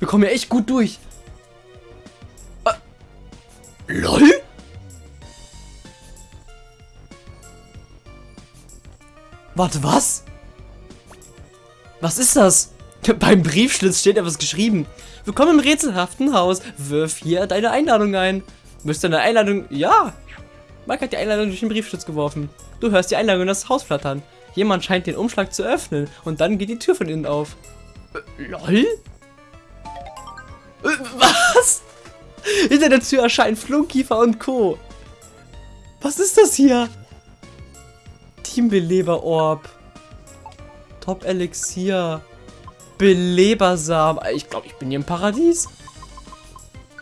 Wir kommen ja echt gut durch. Äh, LOL? Warte, was? Was ist das? Beim Briefschlitz steht etwas geschrieben. Willkommen im rätselhaften Haus. Wirf hier deine Einladung ein. Müsste eine Einladung... Ja. Mike hat die Einladung durch den Briefschlitz geworfen. Du hörst die Einladung in das Haus flattern. Jemand scheint den Umschlag zu öffnen und dann geht die Tür von innen auf. Äh, LOL? Was? Hinter der Tür erscheinen Flunkiefer und Co. Was ist das hier? Teambeleber-Orb. Top-Elixier. Belebersamen. Ich glaube, ich bin hier im Paradies.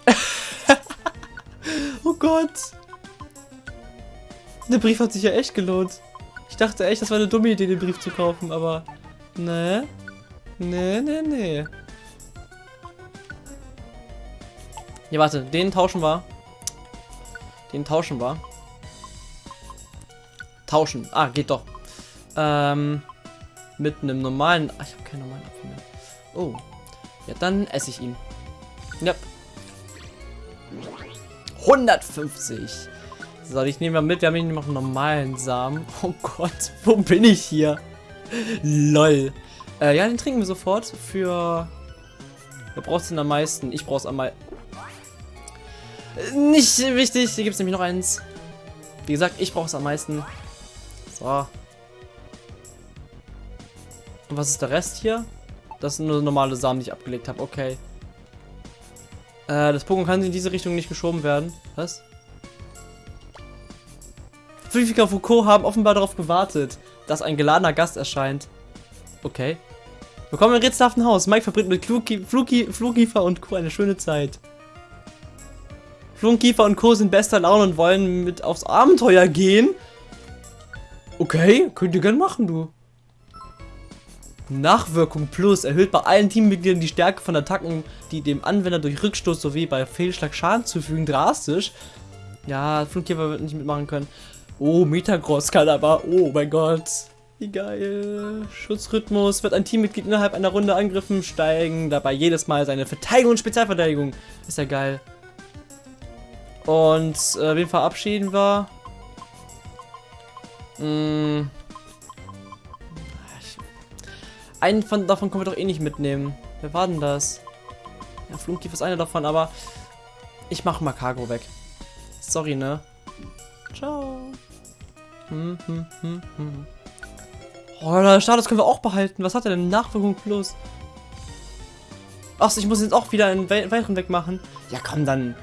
oh Gott. Der Brief hat sich ja echt gelohnt. Ich dachte echt, das war eine dumme Idee, den Brief zu kaufen, aber... Ne? Ne, ne, ne. Ja, warte, den tauschen wir. Den tauschen wir. Tauschen. Ah, geht doch. Ähm, mit einem normalen... Ach, ich habe keinen normalen Apfel mehr. Oh. Ja, dann esse ich ihn. Ja. 150. So, ich nehme mal mit. Wir haben hier noch einen normalen Samen. Oh Gott, wo bin ich hier? Lol. Äh, ja, den trinken wir sofort. Für... Wer braucht es denn am meisten? Ich brauche es am meisten. Nicht wichtig. Hier gibt es nämlich noch eins. Wie gesagt, ich brauche es am meisten. So. Und was ist der Rest hier? Das sind nur normale Samen, die ich abgelegt habe. Okay. Äh, das Pokémon kann in diese Richtung nicht geschoben werden. Was? Pfiffiger Foucault haben offenbar darauf gewartet, dass ein geladener Gast erscheint. Okay. Willkommen im rätselhaften Haus. Mike verbringt mit Fluki, Fluki, Flugkiefer und Co. eine schöne Zeit. Flunkiefer und Co. sind bester Laune und wollen mit aufs Abenteuer gehen. Okay, könnt ihr gerne machen, du. Nachwirkung Plus erhöht bei allen Teammitgliedern die Stärke von Attacken, die dem Anwender durch Rückstoß sowie bei Fehlschlag Schaden zufügen, drastisch. Ja, Flugkäfer wird nicht mitmachen können. Oh, Metagross kann aber. Oh mein Gott. Wie geil. Schutzrhythmus wird ein Teammitglied innerhalb einer Runde angriffen, steigen dabei jedes Mal seine Verteidigung und Spezialverteidigung. Ist ja geil. Und äh, wen verabschieden wir? Hm. Einen von, davon können wir doch eh nicht mitnehmen. Wer war denn das? Ja, Flunktief ist einer davon, aber ich mach mal Cargo weg. Sorry, ne? Ciao. Hm, hm, hm, hm. Oh, der Status können wir auch behalten. Was hat er denn? Nachwirkung plus. Ach, ich muss jetzt auch wieder einen weiteren wegmachen. Ja, komm, dann.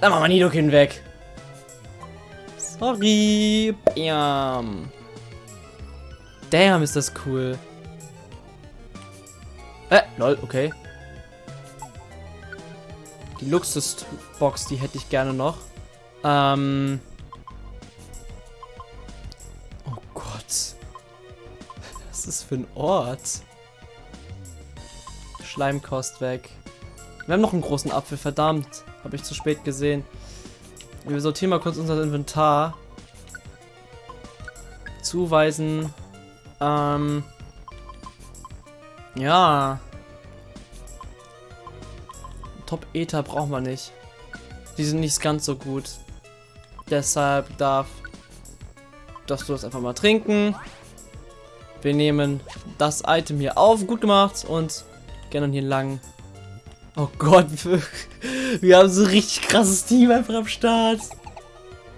Dann machen wir Nidokin weg. Sorry. Bam. Damn, ist das cool. Äh, lol, okay. Die Luxusbox, die hätte ich gerne noch. Ähm. Oh Gott. Was ist das für ein Ort? Schleimkost weg. Wir haben noch einen großen Apfel, verdammt. Habe ich zu spät gesehen. Wir sortieren mal kurz unser Inventar. Zuweisen. Ähm. Ja. Top Ether brauchen wir nicht. Die sind nicht ganz so gut. Deshalb darf darfst du das einfach mal trinken. Wir nehmen das Item hier auf. Gut gemacht. Und dann hier lang. Oh Gott. Wir haben so richtig krasses Team einfach am Start.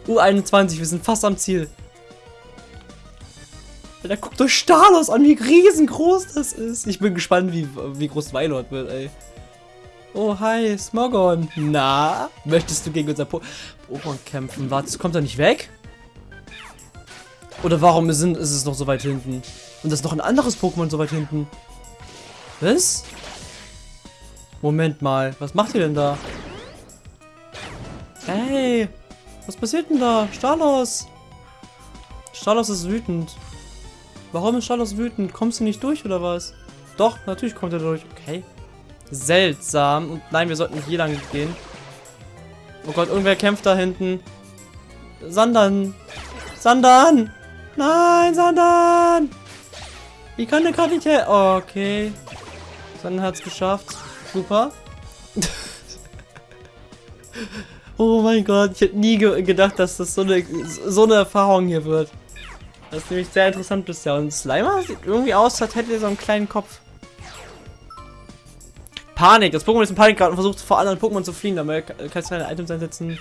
U21, wir sind fast am Ziel. Da guckt euch Stalos an, wie riesengroß das ist. Ich bin gespannt, wie, wie groß Weilord wird, ey. Oh, hi, Smogon. Na, möchtest du gegen unser po Pokémon kämpfen? Warte, kommt er nicht weg? Oder warum ist, ist es noch so weit hinten? Und das ist noch ein anderes Pokémon so weit hinten. Was? Moment mal, was macht ihr denn da? Hey, was passiert denn da? Stalos! Stalos ist wütend. Warum ist Stalos wütend? Kommst du nicht durch oder was? Doch, natürlich kommt er durch. Okay. Seltsam. Und nein, wir sollten hier lang gehen. Oh Gott, irgendwer kämpft da hinten. Sandan. Sandan! Nein, Sandan! Wie kann der gerade nicht. Oh, okay. Sein Herz geschafft. Super. oh mein Gott, ich hätte nie ge gedacht, dass das so eine, so eine Erfahrung hier wird. Das ist nämlich sehr interessant bisher. Und Slimer sieht irgendwie aus, als hätte er so einen kleinen Kopf. Panik. Das Pokémon ist in Panik gerade und versucht vor anderen Pokémon zu fliehen. Damit kannst du keine Items einsetzen.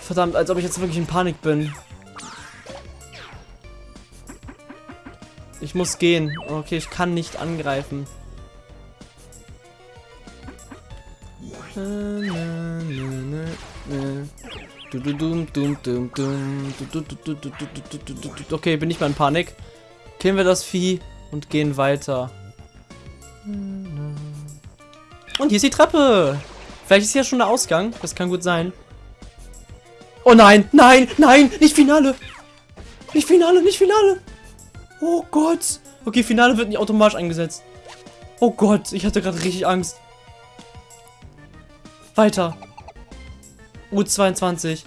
Verdammt, als ob ich jetzt wirklich in Panik bin. Ich muss gehen. Okay, ich kann nicht angreifen. Okay, bin ich mal in Panik. Killen wir das Vieh und gehen weiter. Und hier ist die Treppe. Vielleicht ist hier schon der Ausgang. Das kann gut sein. Oh nein, nein, nein, nicht Finale. Nicht Finale, nicht Finale. Oh Gott. Okay, Finale wird nicht automatisch eingesetzt. Oh Gott, ich hatte gerade richtig Angst. Weiter. U22.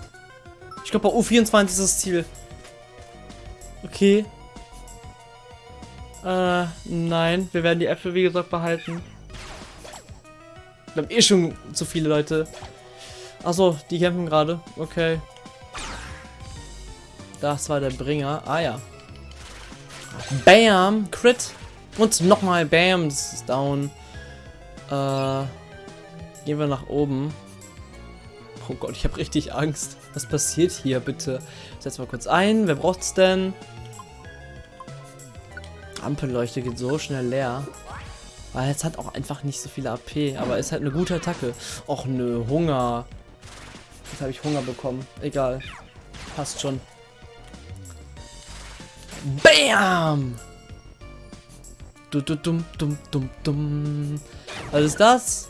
Ich glaube, bei U24 ist das Ziel. Okay. Äh, nein. Wir werden die Äpfel, wie gesagt, behalten. Wir haben eh schon zu viele Leute. Achso, die kämpfen gerade. Okay. Das war der Bringer. Ah ja. Bam! Crit. Und nochmal Bam. Das ist down. Äh, gehen wir nach oben. Oh Gott, ich habe richtig Angst. Was passiert hier, bitte? Setz mal kurz ein. Wer braucht's denn? Ampelleuchte geht so schnell leer. Weil es hat auch einfach nicht so viele AP, aber ist halt eine gute Attacke. Och nö, Hunger. Jetzt habe ich Hunger bekommen. Egal. Passt schon. Bam! Du, du, dum, dum, dum, dum. Was ist das?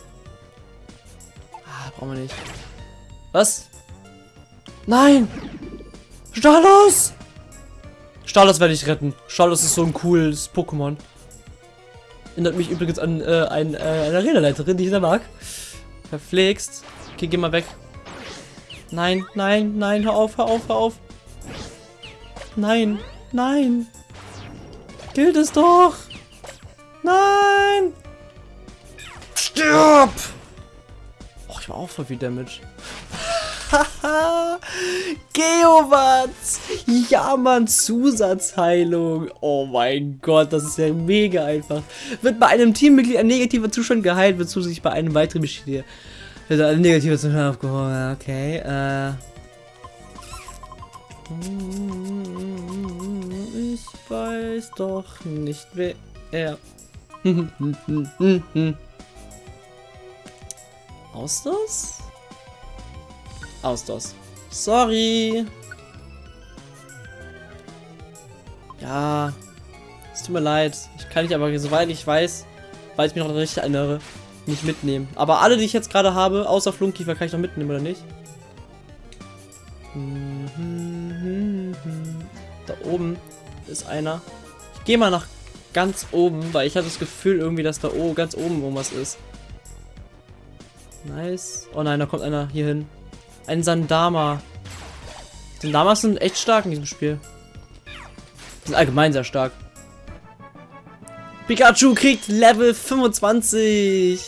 Brauchen wir nicht. Was? Nein! Stalos! Stalos werde ich retten. Stalos ist so ein cooles Pokémon. Erinnert mich übrigens an äh, ein, äh, eine Arena-Leiterin, die ich sehr mag. Verpflegst. Okay, geh mal weg. Nein, nein, nein, hör auf, hör auf, hör auf. Nein, nein. Gilt es doch. Nein. Stirb. War auch voll viel Damage. Haha, Geowatts! Ja, Mann, Zusatzheilung. Oh mein Gott, das ist ja mega einfach. Wird bei einem Teammitglied ein negativer Zustand geheilt, wird zusätzlich bei einem weiteren Mitglied wird ein negativer Zustand aufgehoben. Okay, äh. Ich weiß doch nicht, wer er. Aus das? Ausdauers. Sorry. Ja. Es tut mir leid. Ich kann dich aber, soweit ich weiß, weil ich mich noch richtig erinnere, nicht mitnehmen. Aber alle, die ich jetzt gerade habe, außer Flunkiefer, kann ich noch mitnehmen, oder nicht? Da oben ist einer. Ich gehe mal nach ganz oben, weil ich hatte das Gefühl irgendwie, dass da oh, ganz oben irgendwas ist. Nice. Oh nein, da kommt einer hier hin. Ein Sandama. Sandamas sind echt stark in diesem Spiel. Sind allgemein sehr stark. Pikachu kriegt Level 25.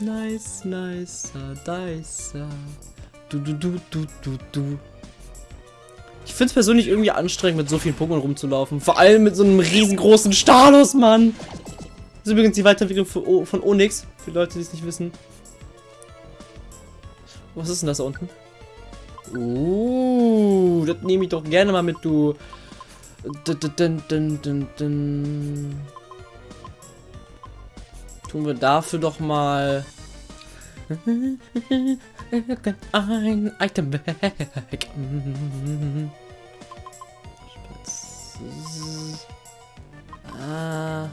Nice, nice, nice. Du, du, du, du, du, du. Ich finde es persönlich irgendwie anstrengend, mit so vielen Pokémon rumzulaufen. Vor allem mit so einem riesengroßen Stalos, Mann. Das ist übrigens die Weiterentwicklung von Onyx, für Leute, die es nicht wissen. Was ist denn das da unten? Uh, das nehme ich doch gerne mal mit, du. Tun wir dafür doch mal ein Item weg. Ah.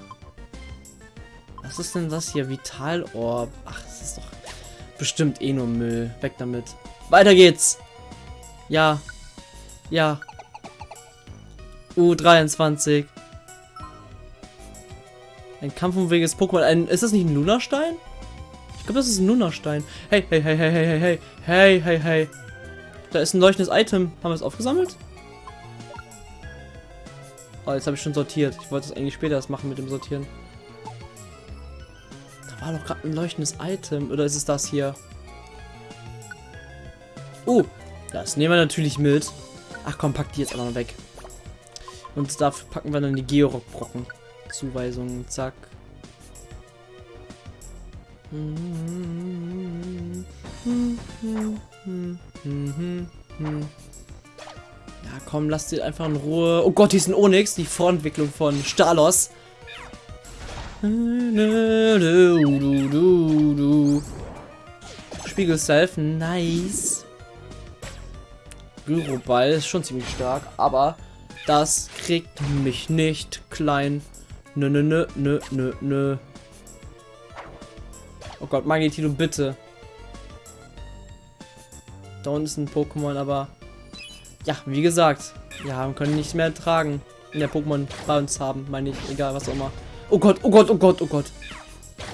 Was ist denn das hier? Vitalorb. Ach, das ist doch Bestimmt eh nur Müll. Weg damit. Weiter geht's. Ja. Ja. U23. Ein kampfunfähiges Pokémon. Ein, ist das nicht ein Lunastein? Ich glaube, das ist ein Lunastein. Hey, hey, hey, hey, hey, hey, hey. Hey, hey, hey. Da ist ein leuchtendes Item. Haben wir es aufgesammelt? Oh, jetzt habe ich schon sortiert. Ich wollte es eigentlich später erst machen mit dem Sortieren. War doch gerade ein leuchtendes Item. Oder ist es das hier? Oh, das nehmen wir natürlich mit. Ach komm, pack die jetzt einfach mal weg. Und dafür packen wir dann die Georock-Brocken. Zuweisungen, zack. Ja, komm, lass die einfach in Ruhe. Oh Gott, hier ist ein Onyx, die Vorentwicklung von Stalos. Spiegel Self, nice. Gyroball ist schon ziemlich stark, aber das kriegt mich nicht klein. Nö, nö, nö, nö, nö, nö. Oh Gott, Magnetilo, bitte. Da unten ist ein Pokémon, aber... Ja, wie gesagt, wir können nichts mehr tragen. In der Pokémon bei uns haben, meine ich. Egal, was auch immer. Oh Gott, oh Gott, oh Gott, oh Gott.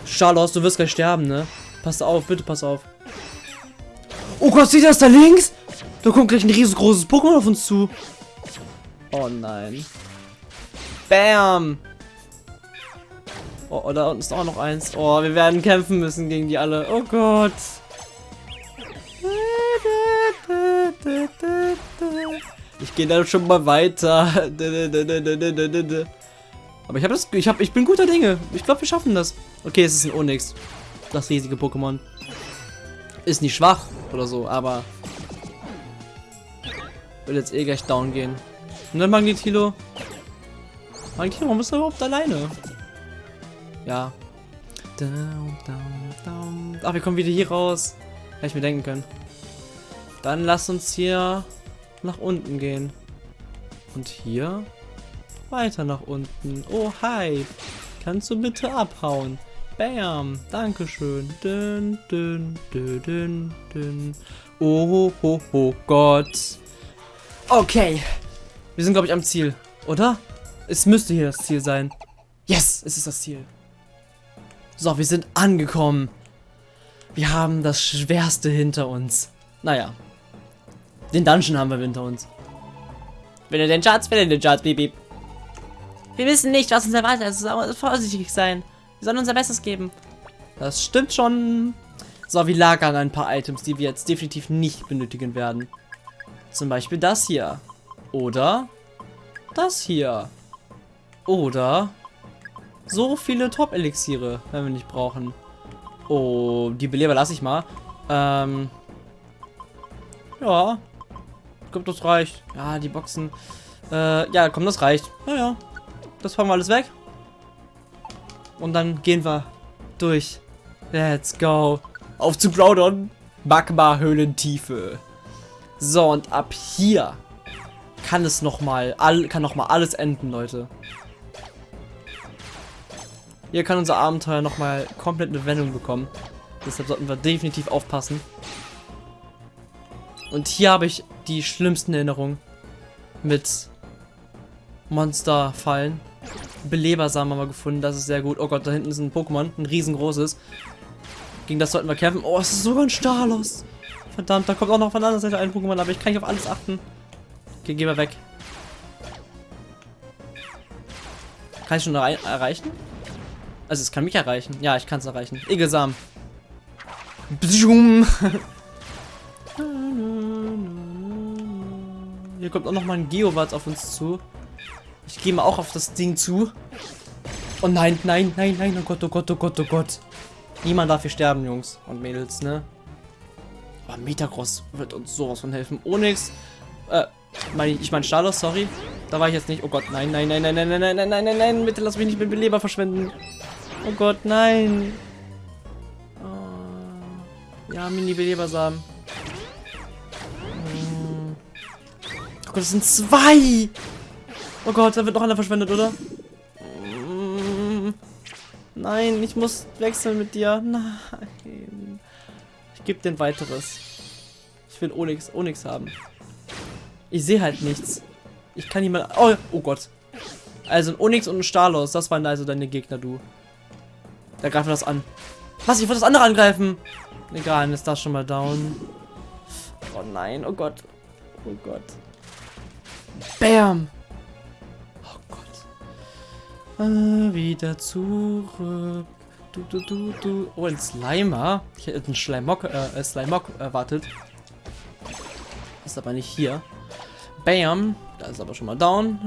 Charlos, du wirst gleich sterben, ne? Pass auf, bitte pass auf. Oh Gott, sieh das da links? Da kommt gleich ein riesengroßes Pokémon auf uns zu. Oh nein. Bam. Oh, oh, da unten ist auch noch eins. Oh, wir werden kämpfen müssen gegen die alle. Oh Gott. Ich gehe dann schon mal weiter. Aber ich habe das, ich habe, ich bin guter Dinge. Ich glaube, wir schaffen das. Okay, es ist ein Onyx. Das riesige Pokémon. Ist nicht schwach oder so, aber will jetzt eh gleich down gehen. Und dann Magnetilo. Magnetilo, warum bist du überhaupt alleine? Ja. Down, down, down. Ach, wir kommen wieder hier raus. Hätte ich mir denken können. Dann lass uns hier nach unten gehen. Und hier weiter nach unten. Oh, hi. Kannst du bitte abhauen? Bam. Dankeschön. Dün, dün, dün, dün, dün. Oh, ho, ho, Gott. Okay. Wir sind, glaube ich, am Ziel. Oder? Es müsste hier das Ziel sein. Yes, es ist das Ziel. So, wir sind angekommen. Wir haben das Schwerste hinter uns. Naja. Den Dungeon haben wir hinter uns. Wenn den Schatz, wenn den Schatz, beep, beep. Wir wissen nicht, was uns erwartet. Also vorsichtig sein. Wir sollen unser Bestes geben. Das stimmt schon. So, wir lagern ein paar Items, die wir jetzt definitiv nicht benötigen werden. Zum Beispiel das hier. Oder das hier. Oder so viele Top-Elixiere, wenn wir nicht brauchen. Oh, die Beleber lasse ich mal. Ähm. Ja. Ich glaube, das reicht. Ja, die Boxen. Äh, ja, komm, das reicht. Naja. Das fangen wir alles weg. Und dann gehen wir durch. Let's go. Auf zu Groudon. Magma-Höhlentiefe. So, und ab hier kann es nochmal, kann noch mal alles enden, Leute. Hier kann unser Abenteuer nochmal komplett eine Wendung bekommen. Deshalb sollten wir definitiv aufpassen. Und hier habe ich die schlimmsten Erinnerungen mit Monsterfallen. Belebersamen haben wir gefunden, das ist sehr gut. Oh Gott, da hinten ist ein Pokémon, ein riesengroßes. Gegen das sollten wir kämpfen. Oh, es ist sogar ein Stalos. Verdammt, da kommt auch noch von der anderen Seite ein Pokémon, aber ich kann nicht auf alles achten. Okay, geh mal weg. Kann ich schon erreichen? Also es kann mich erreichen. Ja, ich kann es erreichen. Egelsam. Hier kommt auch noch mal ein Geowart auf uns zu. Ich gehe mal auch auf das Ding zu. Oh nein, nein, nein, nein, oh Gott, oh Gott, oh Gott, oh Gott. Niemand darf hier sterben, Jungs und Mädels, ne? Aber Metagross wird uns sowas von helfen. Onyx, äh, mein, ich mein Stalos, sorry. Da war ich jetzt nicht. Oh Gott, nein, nein, nein, nein, nein, nein, nein, nein, nein, nein, nein, bitte lass mich nicht mit Beleber verschwenden. Oh Gott, nein. Oh. Ja, Mini-Belebersamen. Oh Gott, das sind zwei. Oh Gott, da wird noch einer verschwendet, oder? Nein, ich muss wechseln mit dir. Nein. Ich gebe dir ein weiteres. Ich will Onyx, Onyx haben. Ich sehe halt nichts. Ich kann niemand... Oh, oh Gott. Also ein Onyx und ein Stalos. Das waren also deine Gegner, du. Da greifen wir das an. Was? Ich wollte das andere angreifen. Egal, dann ist das schon mal down. Oh nein, oh Gott. Oh Gott. Bam. Äh, wieder zurück. Du, du, du, du. Oh, ein Slimer. Ich hätte einen Schleimok, äh, Slimok erwartet. Ist aber nicht hier. Bam. Da ist aber schon mal down.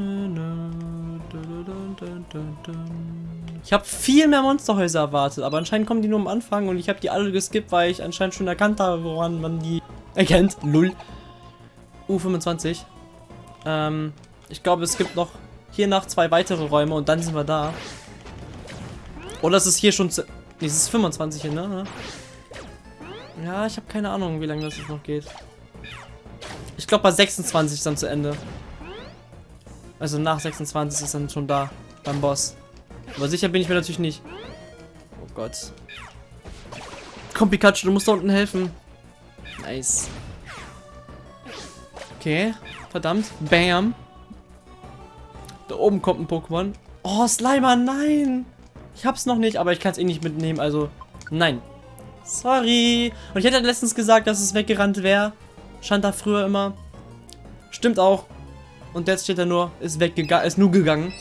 Ich habe viel mehr Monsterhäuser erwartet, aber anscheinend kommen die nur am Anfang und ich habe die alle geskippt, weil ich anscheinend schon erkannt habe, woran man die erkennt. Lull. U25. Ähm, ich glaube, es gibt noch hier nach zwei weitere Räume und dann sind wir da. Oder ist es hier schon zu... Nee, es ist 25 hier, ne? Ja, ich habe keine Ahnung, wie lange das jetzt noch geht. Ich glaube, bei 26 ist dann zu Ende. Also nach 26 ist dann schon da, beim Boss. Aber sicher bin ich mir natürlich nicht. Oh Gott. Komm, Pikachu, du musst da unten helfen. Nice. Okay, verdammt. Bam. Da oben kommt ein Pokémon. Oh, Slimer, nein. Ich hab's noch nicht, aber ich kann es eh nicht mitnehmen, also nein. Sorry. Und ich hätte letztens gesagt, dass es weggerannt wäre. Stand da früher immer. Stimmt auch. Und jetzt steht er nur, ist weggegangen, ist nur gegangen.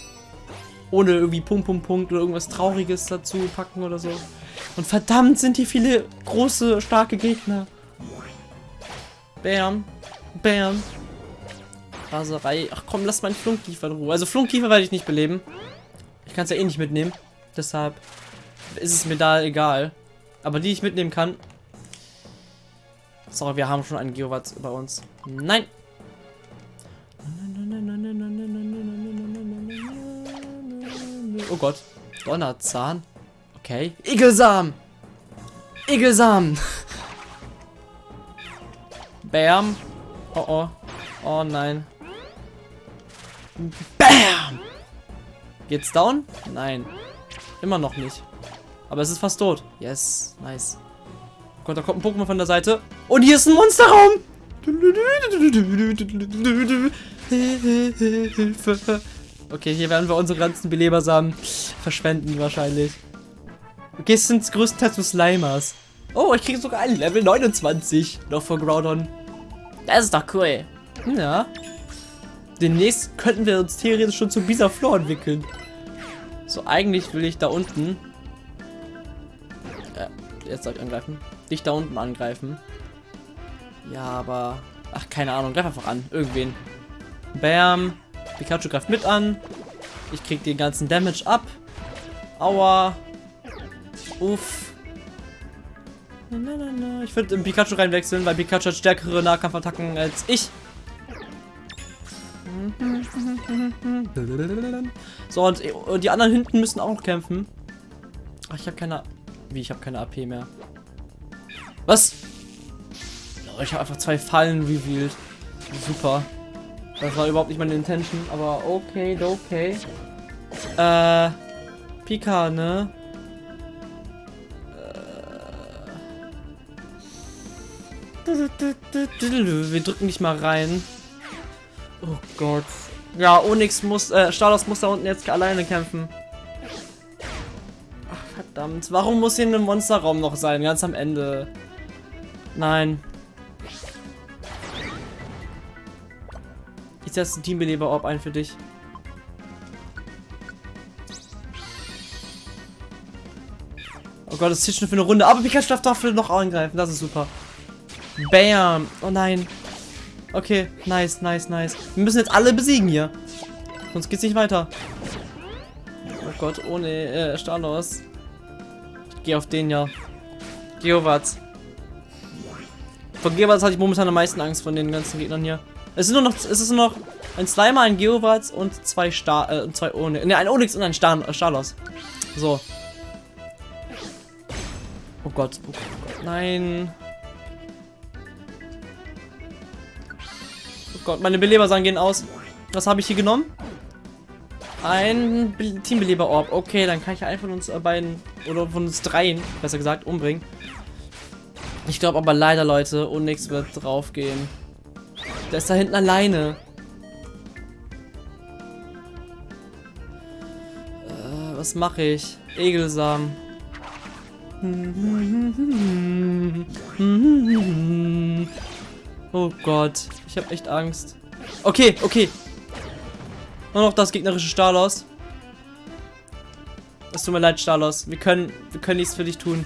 Ohne irgendwie Punkt, Punkt, Punkt oder irgendwas Trauriges dazu packen oder so. Und verdammt sind hier viele große, starke Gegner. Bam. Bam. Raserei. Ach komm, lass meinen Flunkkiefer in Ruhe. Also Flunkkiefer werde ich nicht beleben. Ich kann es ja eh nicht mitnehmen. Deshalb ist es mir da egal. Aber die ich mitnehmen kann. Sorry, wir haben schon einen Geowatz bei uns. Nein. Oh Gott. Donnerzahn. Okay. Igelsam. Igelsam. Bam. Oh oh. Oh nein. Bam. Geht's down? Nein. Immer noch nicht. Aber es ist fast tot. Yes. Nice. Gott, da kommt ein Pokémon von der Seite. Und hier ist ein Monsterraum. Hilfe. Okay, hier werden wir unsere ganzen Belebersamen verschwenden wahrscheinlich. Okay, es sind größtenteils Slimers. Oh, ich kriege sogar ein Level 29 noch von Groudon. Das ist doch cool. Ja. Demnächst könnten wir uns theoretisch schon zu Bisaflor entwickeln. So, eigentlich will ich da unten... Äh, jetzt soll ich angreifen. Dich da unten angreifen. Ja, aber... Ach, keine Ahnung. Greif einfach an. Irgendwen. Bam. Pikachu greift mit an. Ich krieg den ganzen Damage ab. Aua. Uff. Ich würde in Pikachu reinwechseln, weil Pikachu hat stärkere Nahkampfattacken als ich. So, und, und, die anderen hinten müssen auch noch kämpfen. Ach, ich habe keine... Wie, ich habe keine AP mehr. Was? Oh, ich habe einfach zwei Fallen revealed. Super. Das war überhaupt nicht meine Intention, aber okay, okay. Äh, Pika, ne? Äh. Wir drücken dich mal rein. Oh Gott. Ja, Onyx muss, äh, Stalos muss da unten jetzt alleine kämpfen. Ach, verdammt. Warum muss hier ein Monsterraum noch sein, ganz am Ende? Nein. Ich setze ein Teambeleber-Orb ein für dich. Oh Gott, das zieht schon für eine Runde. Aber Pikachu darf dafür noch angreifen. Das ist super. Bam. Oh nein. Okay, nice, nice, nice. Wir müssen jetzt alle besiegen hier. Sonst geht's nicht weiter. Oh Gott, ohne äh, Stalos. Ich gehe auf den ja. Geowatz. Von Geowatz hatte ich momentan am meisten Angst von den ganzen Gegnern hier. Es ist nur noch, es ist nur noch ein Slimer, ein Geowatz und zwei Star, äh, zwei Onyx. Ne, ein Onyx und ein Star, äh, Stalos. So. Oh Gott, oh Gott, oh Gott. Nein. Gott, meine Belebersachen gehen aus. Was habe ich hier genommen? Ein Be Teambeleber-Orb. Okay, dann kann ich einen von uns äh, beiden, oder von uns dreien, besser gesagt, umbringen. Ich glaube aber leider, Leute, Onyx wird draufgehen. Der ist da hinten alleine. Äh, was mache ich? Egelsam. Oh Gott, ich habe echt Angst. Okay, okay. Nur noch das gegnerische Stalos. Es tut mir leid, Stalos. Wir können, wir können nichts für dich tun.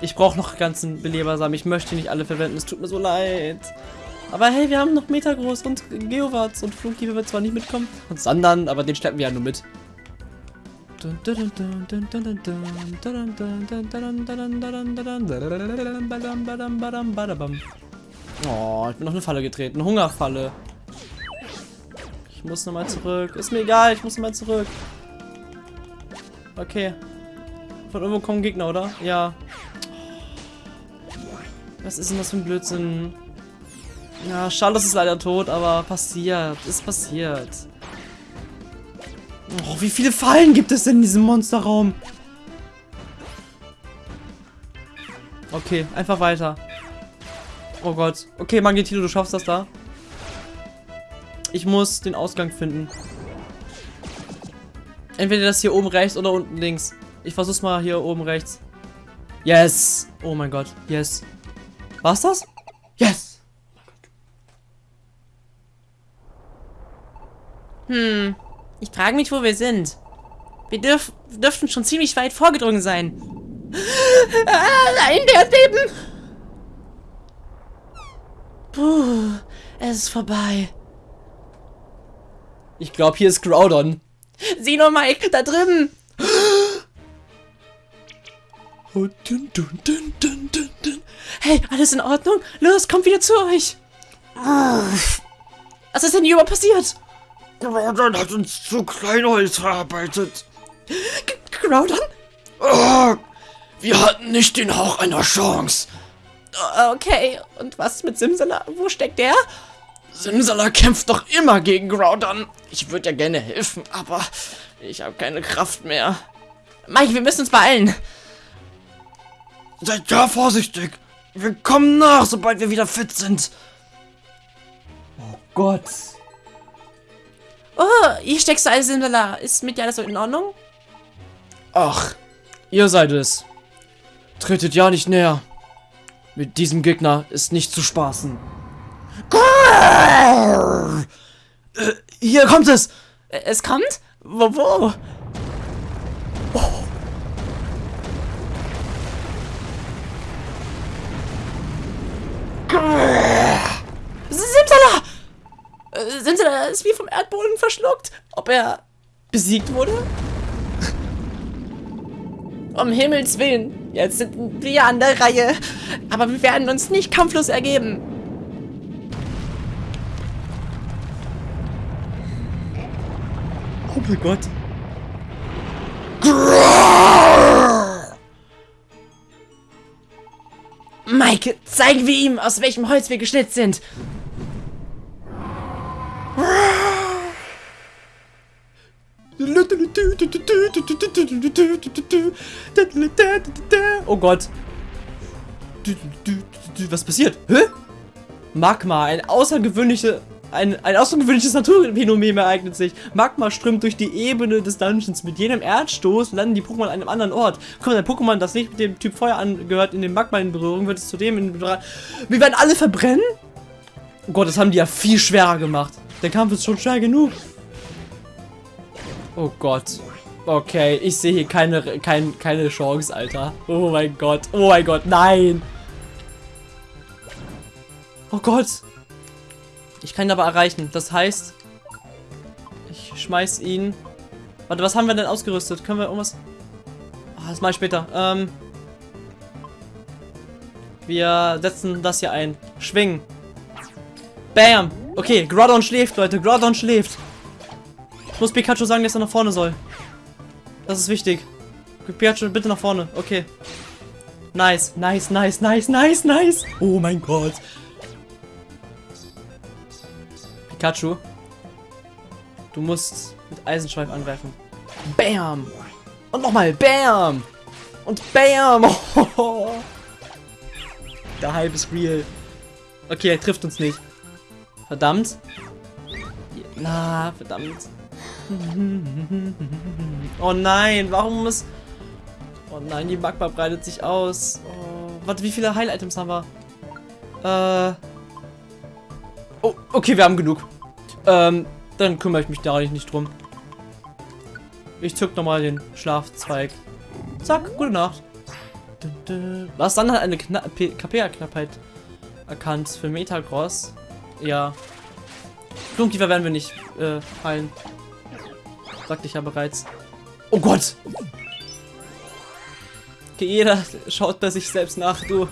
Ich brauche noch ganzen Belebersamen. Ich möchte nicht alle verwenden. Es tut mir so leid. Aber hey, wir haben noch Metagroß und Geowatz und Flunky wird zwar nicht mitkommen. Und Sandern, aber den schleppen wir ja nur mit. Oh, ich bin noch eine Falle getreten. Hungerfalle. Ich muss nochmal zurück. Ist mir egal, ich muss nochmal zurück. Okay. Von irgendwo kommen Gegner, oder? Ja. Was ist denn das für ein Blödsinn? Ja, Charlotte ist leider tot, aber passiert. Ist passiert. Oh, wie viele Fallen gibt es denn in diesem Monsterraum? Okay, einfach weiter. Oh Gott. Okay, Magnetilo, du schaffst das da. Ich muss den Ausgang finden. Entweder das hier oben rechts oder unten links. Ich versuch's mal hier oben rechts. Yes! Oh mein Gott. Yes. War's das? Yes! Hm. Ich frage mich, wo wir sind. Wir dürf dürften schon ziemlich weit vorgedrungen sein. Ah, nein, der ist Leben! Puh, es ist vorbei. Ich glaube, hier ist Groudon. Sieh nur, Mike, da drüben. Oh, dun, dun, dun. Hey, alles in Ordnung? Los, kommt wieder zu euch. Was ist denn hier überhaupt passiert? Groudon hat uns zu Kleinholz verarbeitet. G Groudon? Oh, wir hatten nicht den Hauch einer Chance. Oh, Okay, und was mit Simsala? Wo steckt der? Simsala kämpft doch immer gegen Groudon. Ich würde ja gerne helfen, aber ich habe keine Kraft mehr. Mike, wir müssen uns beeilen. Seid da vorsichtig. Wir kommen nach, sobald wir wieder fit sind. Oh Gott. Oh, hier steckst du alles Simsala. Ist mit dir alles so in Ordnung? Ach, ihr seid es. Tretet ja nicht näher. Mit diesem Gegner ist nicht zu spaßen. Äh, hier kommt es! Äh, Es kommt? Wo, wo? Simsala! Äh, Simsala ist wie vom Erdboden verschluckt. Ob er besiegt wurde? Um Himmels Willen, jetzt sind wir an der Reihe. Aber wir werden uns nicht kampflos ergeben. Oh mein Gott. Mike, zeigen wir ihm, aus welchem Holz wir geschnitzt sind. Oh Gott. Was passiert? Hä? Magma, ein außergewöhnliche, ein, ein außergewöhnliches Naturphänomen ereignet sich. Magma strömt durch die Ebene des Dungeons. Mit jedem Erdstoß landen die Pokémon an einem anderen Ort. Kommt ein Pokémon, das nicht mit dem Typ Feuer angehört, in den Magma in Berührung, wird es zudem in Wir werden alle verbrennen? Oh Gott, das haben die ja viel schwerer gemacht. Der Kampf ist schon schwer genug. Oh Gott. Okay, ich sehe hier keine, kein, keine Chance, Alter. Oh mein Gott. Oh mein Gott, nein. Oh Gott. Ich kann ihn aber erreichen. Das heißt, ich schmeiß ihn. Warte, was haben wir denn ausgerüstet? Können wir irgendwas... Ah, das ich später. Ähm, wir setzen das hier ein. Schwingen. Bam. Okay, Groudon schläft, Leute. Groudon schläft. Ich muss Pikachu sagen, dass er nach vorne soll. Das ist wichtig. Pikachu, bitte nach vorne. Okay. Nice, nice, nice, nice, nice, nice. Oh mein Gott. Pikachu. Du musst mit Eisenschweif angreifen. Bam. Und nochmal. Bam. Und Bam. Der Hype ist real. Okay, er trifft uns nicht. Verdammt. Na, verdammt. Oh nein, warum muss... Oh nein, die Magma breitet sich aus. Oh, warte, wie viele Heil-Items haben wir? Äh... Oh, okay, wir haben genug. Ähm, dann kümmere ich mich da nicht drum. Ich zück nochmal den Schlafzweig. Zack, gute Nacht. Was dann hat eine KP-Knappheit erkannt für Metagross. Ja. Flunkiefer werden wir nicht äh, heilen. Sagte ich ja bereits. Oh Gott! Okay, jeder schaut bei sich selbst nach, du.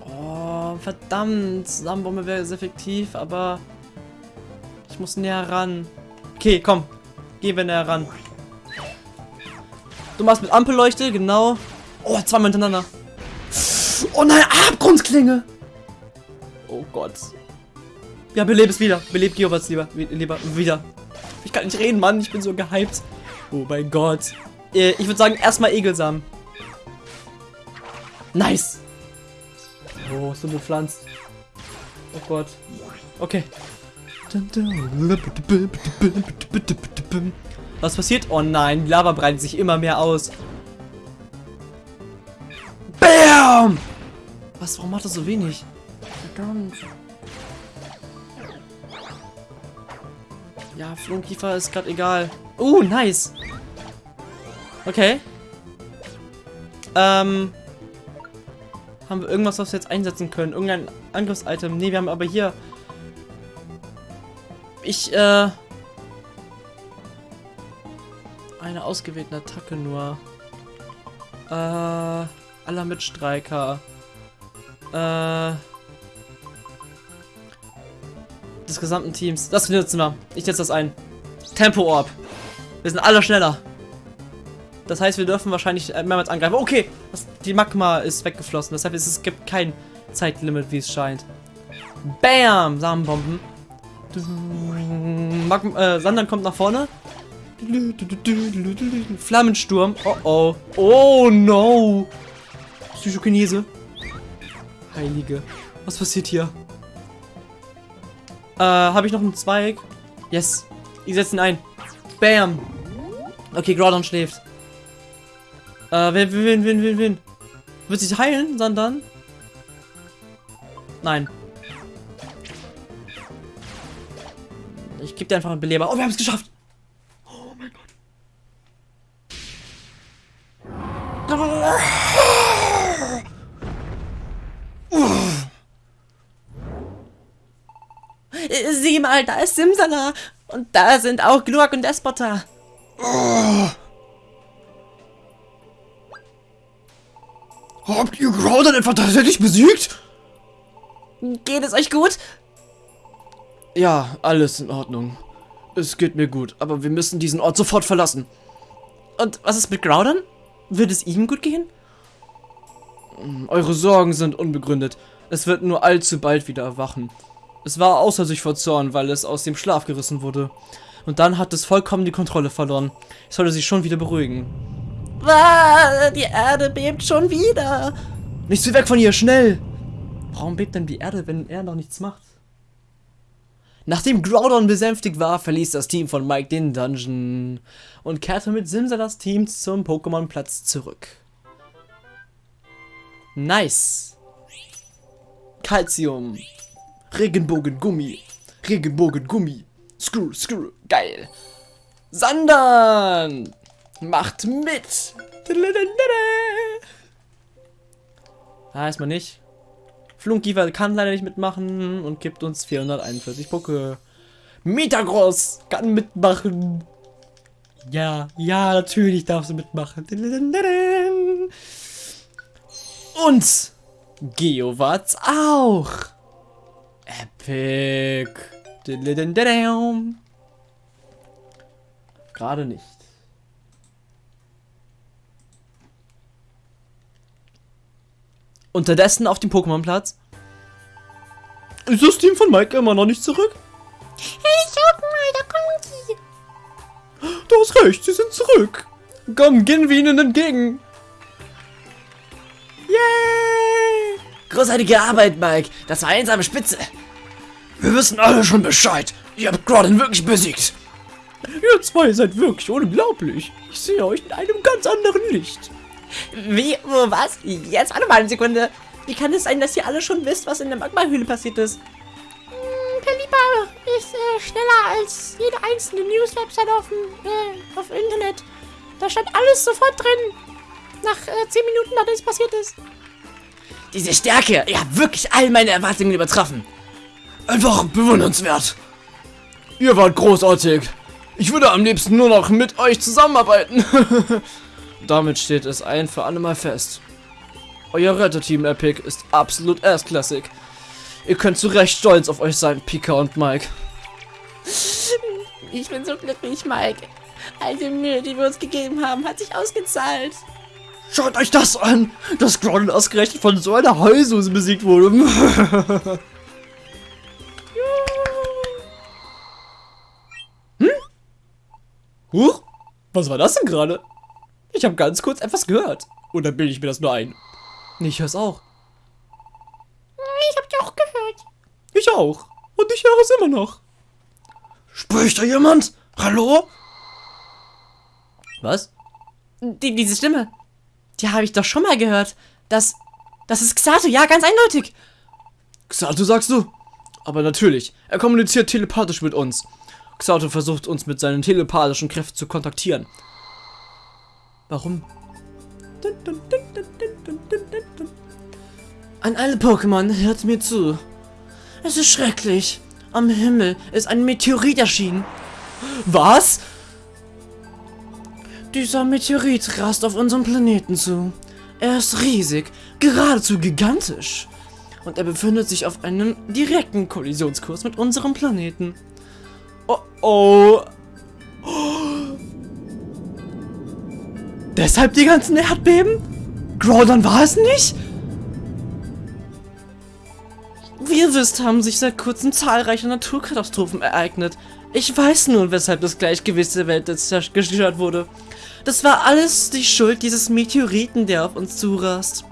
Oh, verdammt. Samenbombe wäre sehr effektiv, aber ich muss näher ran. Okay, komm. Gehen wir näher ran. Du machst mit Ampelleuchte, genau. Oh, zweimal hintereinander. Oh nein, Abgrundklinge. Oh Gott. Ja, belebe es wieder. Beleb Geowatz lieber. Lieber wieder. Ich kann nicht reden, Mann. Ich bin so gehypt. Oh mein Gott. Äh, ich würde sagen, erstmal Egelsamen. Nice. Oh, so bepflanzt. Oh Gott. Okay. Was passiert? Oh nein, die Lava breitet sich immer mehr aus. BAM! Was, warum macht das so wenig? Verdammt. Ja, Flunkiefer ist gerade egal. Uh, nice. Okay. Ähm. Haben wir irgendwas, was wir jetzt einsetzen können? Irgendein Angriffsitem? Ne, wir haben aber hier... Ich, äh... Eine ausgewählte Attacke nur. Äh... Aller Mitstreiker. Äh... Des gesamten Teams. Das benutzen wir. Ich setze das ein. Tempo Orb. Wir sind alle schneller. Das heißt, wir dürfen wahrscheinlich mehrmals angreifen. Okay, das, die Magma ist weggeflossen. Das heißt, es gibt kein Zeitlimit, wie es scheint. Bam! Samenbomben. Magma, äh, Sandern kommt nach vorne. Flammensturm. Oh oh. Oh no. Psychokinese. Heilige. Was passiert hier? Äh, habe ich noch einen Zweig? Yes. Ich setze ihn ein. Bam. Okay, Groudon schläft. Äh, wer, wen, wen, wen, wen? Wird sich heilen, sondern? Nein. Ich gebe dir einfach einen Beleber. Oh, wir haben es geschafft. Oh mein Gott. Sieh mal, da ist Simsala. Und da sind auch Gluak und Despota. Oh. Habt ihr Groudon etwa tatsächlich besiegt? Geht es euch gut? Ja, alles in Ordnung. Es geht mir gut, aber wir müssen diesen Ort sofort verlassen. Und was ist mit Groudon? Wird es ihm gut gehen? Eure Sorgen sind unbegründet. Es wird nur allzu bald wieder erwachen. Es war außer sich vor Zorn, weil es aus dem Schlaf gerissen wurde. Und dann hat es vollkommen die Kontrolle verloren. Es sollte sich schon wieder beruhigen. Ah, die Erde bebt schon wieder. Nicht so weg von hier, schnell! Warum bebt denn die Erde, wenn er noch nichts macht? Nachdem Groudon besänftigt war, verließ das Team von Mike den Dungeon und kehrte mit Simsalas Team zum Pokémon-Platz zurück. Nice. Calcium. Regenbogengummi. Regenbogengummi. Screw, screw. Geil. Sandern. Macht mit! Ah, erstmal nicht. Flunkiefer kann leider nicht mitmachen und gibt uns 441 Poke. Metagross kann mitmachen. Ja, ja, natürlich darfst du mitmachen. Und Geowatz auch. Epic. Gerade nicht. Unterdessen auf dem Pokémon-Platz. Ist das Team von Mike immer noch nicht zurück? Hey, schaut mal, da kommen die. Du hast recht, sie sind zurück. Komm, gehen wir ihnen entgegen. Großartige Arbeit, Mike. Das war einsame Spitze. Wir wissen alle schon Bescheid. Ihr habt Groudon wirklich besiegt. Ihr zwei seid wirklich unglaublich. Ich sehe euch in einem ganz anderen Licht. Wie? Wo, was? Jetzt warte mal eine Sekunde. Wie kann es sein, dass ihr alle schon wisst, was in der Magma-Höhle passiert ist? Pelipper ist äh, schneller als jede einzelne News-Website auf dem äh, auf Internet. Da stand alles sofort drin. Nach äh, 10 Minuten, nachdem es passiert ist. Diese Stärke, ihr habt wirklich all meine Erwartungen übertroffen. Einfach bewundernswert. Ihr wart großartig. Ich würde am liebsten nur noch mit euch zusammenarbeiten. Damit steht es ein für alle Mal fest. Euer Retterteam Epic ist absolut erstklassig. Ihr könnt zu Recht stolz auf euch sein, Pika und Mike. Ich bin so glücklich, Mike. All die Mühe, die wir uns gegeben haben, hat sich ausgezahlt. Schaut euch das an, dass Groudon ausgerechnet von so einer Heulsuse besiegt wurde. hm? Huch? Was war das denn gerade? Ich habe ganz kurz etwas gehört. Oder bilde ich mir das nur ein? Ich hör's auch. Ich hab dich auch gehört. Ich auch. Und ich höre es immer noch. Spricht da jemand? Hallo? Was? Die, diese Stimme, die habe ich doch schon mal gehört. Das, das ist Xato, ja, ganz eindeutig. Xato sagst du? Aber natürlich, er kommuniziert telepathisch mit uns. Xato versucht uns mit seinen telepathischen Kräften zu kontaktieren. Warum? An alle Pokémon, hört mir zu. Es ist schrecklich. Am Himmel ist ein Meteorit erschienen. Was? Dieser Meteorit rast auf unserem Planeten zu. Er ist riesig, geradezu gigantisch. Und er befindet sich auf einem direkten Kollisionskurs mit unserem Planeten. Oh oh. Deshalb die ganzen Erdbeben? Groudon war es nicht? Wie ihr wisst, haben sich seit kurzem zahlreiche Naturkatastrophen ereignet. Ich weiß nun, weshalb das Gleichgewicht der Welt jetzt gestört wurde. Das war alles die Schuld dieses Meteoriten, der auf uns zurast.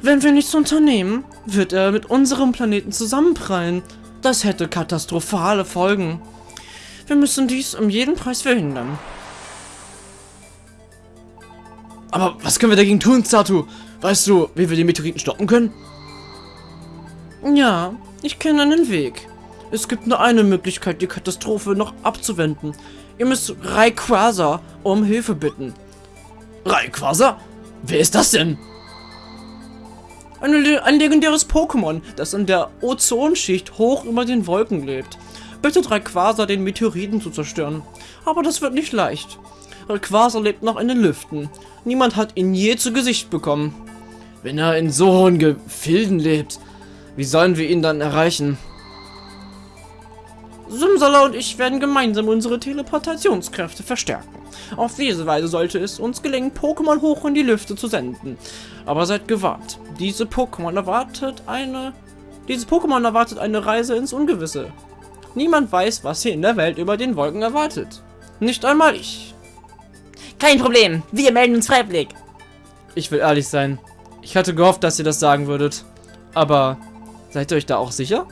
Wenn wir nichts unternehmen, wird er mit unserem Planeten zusammenprallen. Das hätte katastrophale Folgen. Wir müssen dies um jeden Preis verhindern. Aber was können wir dagegen tun, Xatu? Weißt du, wie wir den Meteoriten stoppen können? Ja, ich kenne einen Weg. Es gibt nur eine Möglichkeit, die Katastrophe noch abzuwenden. Ihr müsst Rayquaza um Hilfe bitten. Rayquaza? Wer ist das denn? Ein, ein legendäres Pokémon, das in der Ozonschicht hoch über den Wolken lebt. Bittet Rayquaza, den Meteoriten zu zerstören. Aber das wird nicht leicht. Rayquaza lebt noch in den Lüften. Niemand hat ihn je zu Gesicht bekommen. Wenn er in so hohen Gefilden lebt, wie sollen wir ihn dann erreichen? Simsala und ich werden gemeinsam unsere Teleportationskräfte verstärken. Auf diese Weise sollte es uns gelingen, Pokémon hoch in die Lüfte zu senden. Aber seid gewarnt. Diese Pokémon erwartet eine... Dieses Pokémon erwartet eine Reise ins Ungewisse. Niemand weiß, was hier in der Welt über den Wolken erwartet. Nicht einmal ich. Kein Problem, wir melden uns freiwillig. Ich will ehrlich sein. Ich hatte gehofft, dass ihr das sagen würdet. Aber seid ihr euch da auch sicher?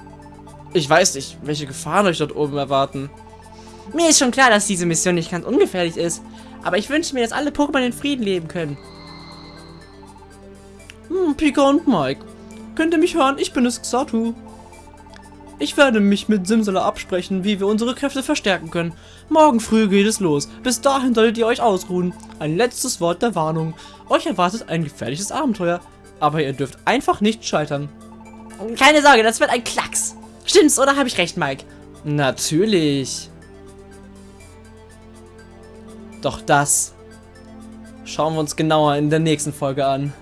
Ich weiß nicht, welche Gefahren euch dort oben erwarten. Mir ist schon klar, dass diese Mission nicht ganz ungefährlich ist. Aber ich wünsche mir, dass alle Pokémon in Frieden leben können. Hm, Pika und Mike. Könnt ihr mich hören? Ich bin es Xatu. Ich werde mich mit Simsala absprechen, wie wir unsere Kräfte verstärken können. Morgen früh geht es los. Bis dahin solltet ihr euch ausruhen. Ein letztes Wort der Warnung. Euch erwartet ein gefährliches Abenteuer. Aber ihr dürft einfach nicht scheitern. Keine Sorge, das wird ein Klacks. Stimmt's, oder habe ich recht, Mike? Natürlich. Doch das schauen wir uns genauer in der nächsten Folge an.